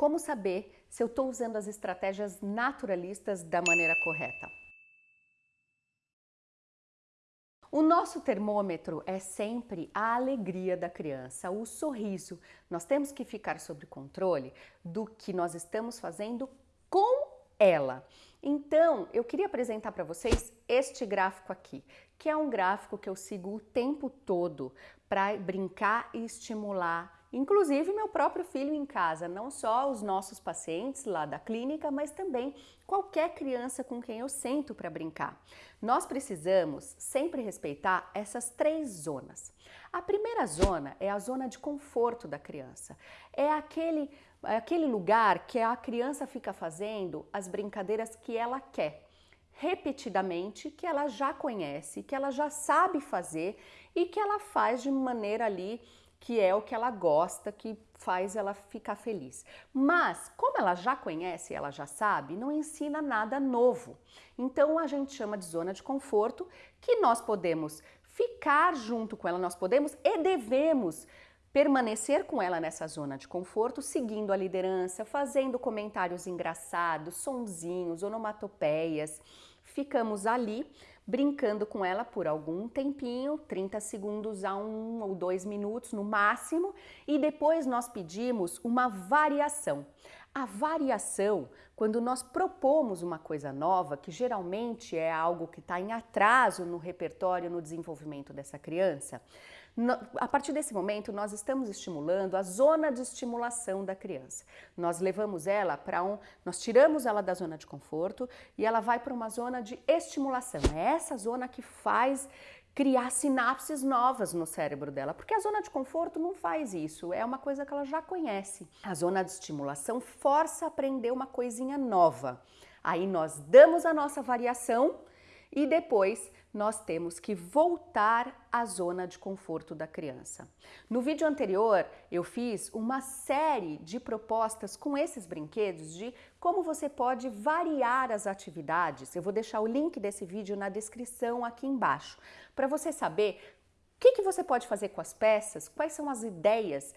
Como saber se eu estou usando as estratégias naturalistas da maneira correta? O nosso termômetro é sempre a alegria da criança, o sorriso. Nós temos que ficar sob controle do que nós estamos fazendo com ela. Então, eu queria apresentar para vocês este gráfico aqui, que é um gráfico que eu sigo o tempo todo para brincar e estimular inclusive meu próprio filho em casa, não só os nossos pacientes lá da clínica, mas também qualquer criança com quem eu sento para brincar. Nós precisamos sempre respeitar essas três zonas. A primeira zona é a zona de conforto da criança. É aquele, aquele lugar que a criança fica fazendo as brincadeiras que ela quer repetidamente, que ela já conhece, que ela já sabe fazer e que ela faz de maneira ali que é o que ela gosta, que faz ela ficar feliz. Mas, como ela já conhece, ela já sabe, não ensina nada novo. Então, a gente chama de zona de conforto, que nós podemos ficar junto com ela, nós podemos e devemos permanecer com ela nessa zona de conforto, seguindo a liderança, fazendo comentários engraçados, sonzinhos, onomatopeias. Ficamos ali brincando com ela por algum tempinho, 30 segundos a um ou dois minutos no máximo, e depois nós pedimos uma variação. A variação, quando nós propomos uma coisa nova, que geralmente é algo que está em atraso no repertório, no desenvolvimento dessa criança, a partir desse momento, nós estamos estimulando a zona de estimulação da criança. Nós levamos ela para um, nós tiramos ela da zona de conforto e ela vai para uma zona de estimulação. É essa zona que faz criar sinapses novas no cérebro dela, porque a zona de conforto não faz isso, é uma coisa que ela já conhece. A zona de estimulação força a aprender uma coisinha nova. Aí nós damos a nossa variação e depois nós temos que voltar à zona de conforto da criança. No vídeo anterior, eu fiz uma série de propostas com esses brinquedos de como você pode variar as atividades. Eu vou deixar o link desse vídeo na descrição aqui embaixo, para você saber o que, que você pode fazer com as peças, quais são as ideias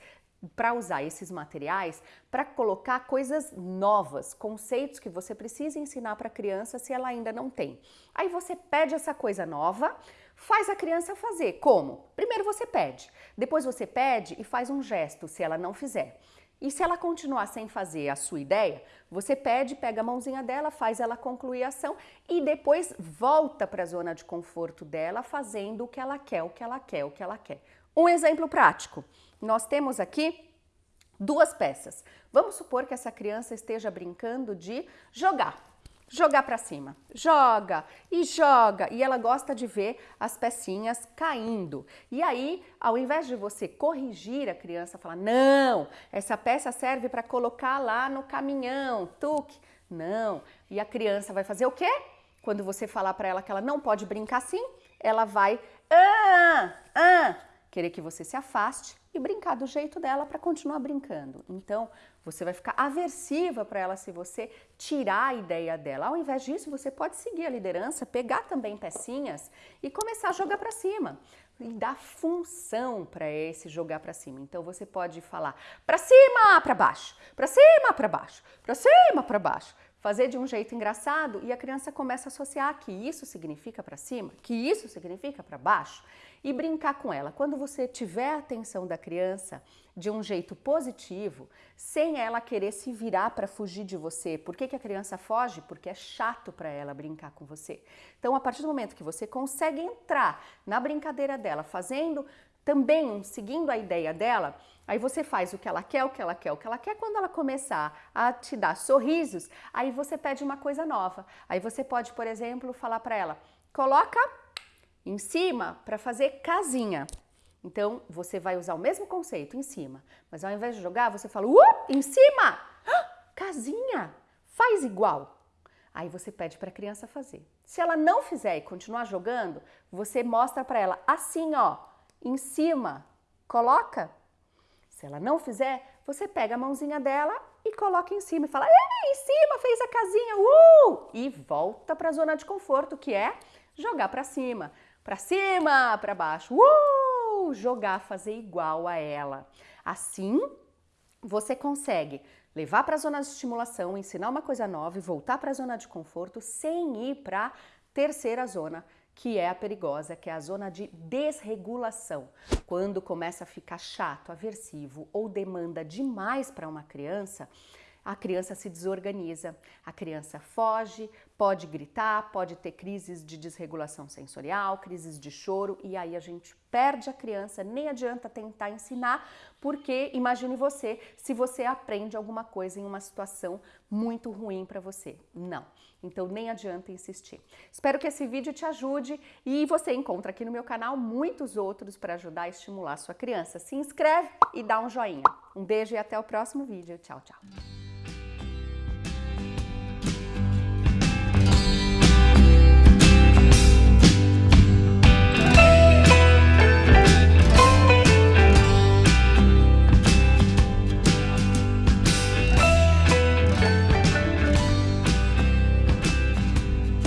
para usar esses materiais para colocar coisas novas, conceitos que você precisa ensinar para a criança se ela ainda não tem. Aí você pede essa coisa nova, faz a criança fazer. Como? Primeiro você pede, depois você pede e faz um gesto se ela não fizer. E se ela continuar sem fazer a sua ideia, você pede, pega a mãozinha dela, faz ela concluir a ação e depois volta para a zona de conforto dela fazendo o que ela quer, o que ela quer, o que ela quer. Um exemplo prático. Nós temos aqui duas peças. Vamos supor que essa criança esteja brincando de jogar. Jogar para cima. Joga e joga. E ela gosta de ver as pecinhas caindo. E aí, ao invés de você corrigir a criança, falar, não, essa peça serve para colocar lá no caminhão, tuque. Não. E a criança vai fazer o quê? Quando você falar para ela que ela não pode brincar assim, ela vai, ah, ah, querer que você se afaste e brincar do jeito dela para continuar brincando. Então, você vai ficar aversiva para ela se você tirar a ideia dela. Ao invés disso, você pode seguir a liderança, pegar também pecinhas e começar a jogar para cima. E dar função para esse jogar para cima. Então, você pode falar para cima, para baixo, para cima, para baixo, para cima, para baixo fazer de um jeito engraçado e a criança começa a associar que isso significa para cima, que isso significa para baixo e brincar com ela. Quando você tiver a atenção da criança de um jeito positivo, sem ela querer se virar para fugir de você. Por que, que a criança foge? Porque é chato para ela brincar com você. Então, a partir do momento que você consegue entrar na brincadeira dela, fazendo também seguindo a ideia dela, aí você faz o que ela quer, o que ela quer, o que ela quer. Quando ela começar a te dar sorrisos, aí você pede uma coisa nova. Aí você pode, por exemplo, falar para ela: coloca em cima para fazer casinha. Então você vai usar o mesmo conceito em cima, mas ao invés de jogar, você fala: uh, em cima, casinha, faz igual. Aí você pede para a criança fazer. Se ela não fizer e continuar jogando, você mostra para ela assim, ó em cima, coloca. Se ela não fizer, você pega a mãozinha dela e coloca em cima e fala, em cima, fez a casinha, uh! E volta para a zona de conforto, que é jogar para cima. Para cima, para baixo, uh! Jogar, fazer igual a ela. Assim, você consegue levar para a zona de estimulação, ensinar uma coisa nova e voltar para a zona de conforto sem ir para a terceira zona, que é a perigosa, que é a zona de desregulação. Quando começa a ficar chato, aversivo ou demanda demais para uma criança, a criança se desorganiza, a criança foge, pode gritar, pode ter crises de desregulação sensorial, crises de choro e aí a gente perde a criança, nem adianta tentar ensinar, porque imagine você se você aprende alguma coisa em uma situação muito ruim para você. Não. Então nem adianta insistir. Espero que esse vídeo te ajude e você encontra aqui no meu canal muitos outros para ajudar a estimular a sua criança. Se inscreve e dá um joinha. Um beijo e até o próximo vídeo. Tchau, tchau.